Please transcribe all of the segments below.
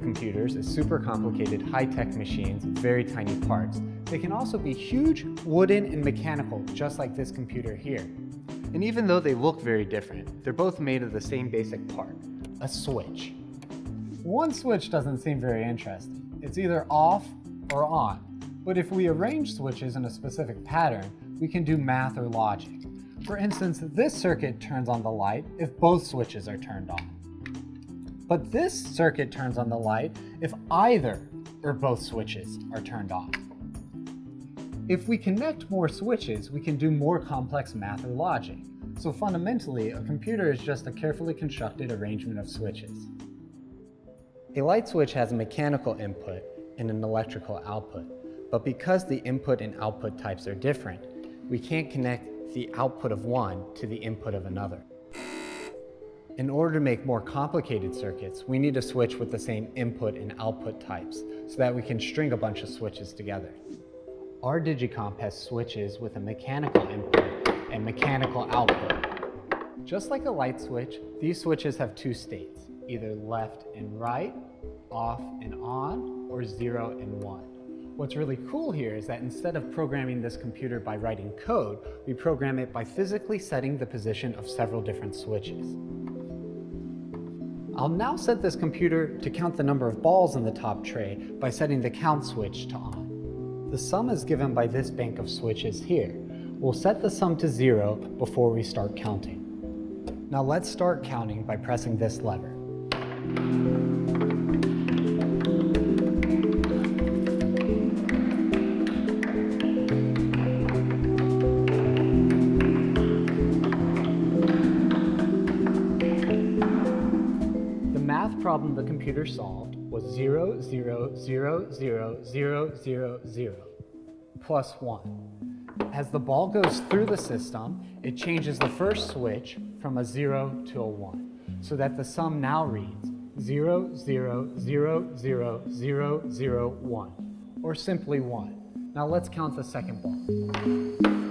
computers as super complicated high-tech machines with very tiny parts. They can also be huge, wooden, and mechanical, just like this computer here. And even though they look very different, they're both made of the same basic part, a switch. One switch doesn't seem very interesting. It's either off or on. But if we arrange switches in a specific pattern, we can do math or logic. For instance, this circuit turns on the light if both switches are turned on. But this circuit turns on the light if either or both switches are turned off. If we connect more switches, we can do more complex math or logic. So fundamentally, a computer is just a carefully constructed arrangement of switches. A light switch has a mechanical input and an electrical output. But because the input and output types are different, we can't connect the output of one to the input of another. In order to make more complicated circuits, we need a switch with the same input and output types so that we can string a bunch of switches together. Our Digicomp has switches with a mechanical input and mechanical output. Just like a light switch, these switches have two states, either left and right, off and on, or zero and one. What's really cool here is that instead of programming this computer by writing code, we program it by physically setting the position of several different switches. I'll now set this computer to count the number of balls in the top tray by setting the count switch to on. The sum is given by this bank of switches here. We'll set the sum to zero before we start counting. Now let's start counting by pressing this lever. Problem the computer solved was 0, 0, 0, 0, 0, 0, 0, plus 1. As the ball goes through the system, it changes the first switch from a 0 to a 1, so that the sum now reads 0, 0, 0, 0, 0, 0, 1, or simply 1. Now let's count the second ball.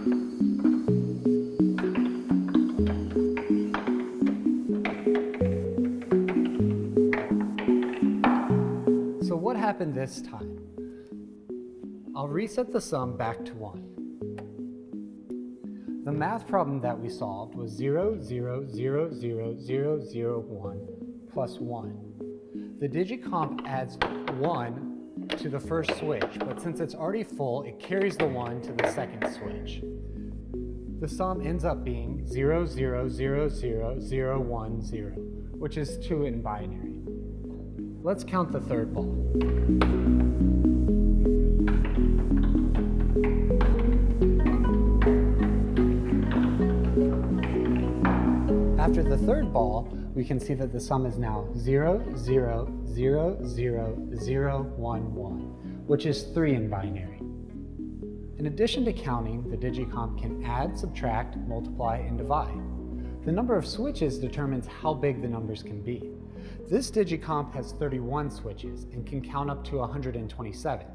Happen this time? I'll reset the sum back to 1. The math problem that we solved was 0, 0, 0, 0, 0, 0, 1 plus 1. The digicomp adds 1 to the first switch, but since it's already full, it carries the 1 to the second switch. The sum ends up being 0, 0, 0, 0, 0, 1, 0, which is 2 in binary. Let's count the third ball. After the third ball, we can see that the sum is now 0, 0, 0, 0, 0, 1, 1, which is 3 in binary. In addition to counting, the digicomp can add, subtract, multiply, and divide. The number of switches determines how big the numbers can be. This Digicomp has 31 switches and can count up to 127.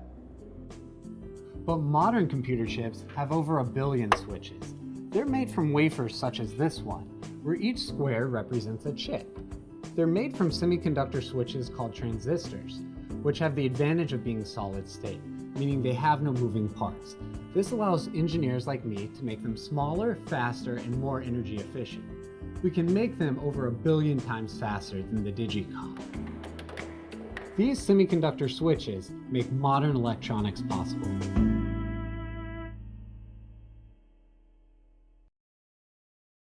But modern computer chips have over a billion switches. They're made from wafers such as this one, where each square represents a chip. They're made from semiconductor switches called transistors, which have the advantage of being solid state, meaning they have no moving parts. This allows engineers like me to make them smaller, faster, and more energy efficient we can make them over a billion times faster than the Digicomp. These semiconductor switches make modern electronics possible.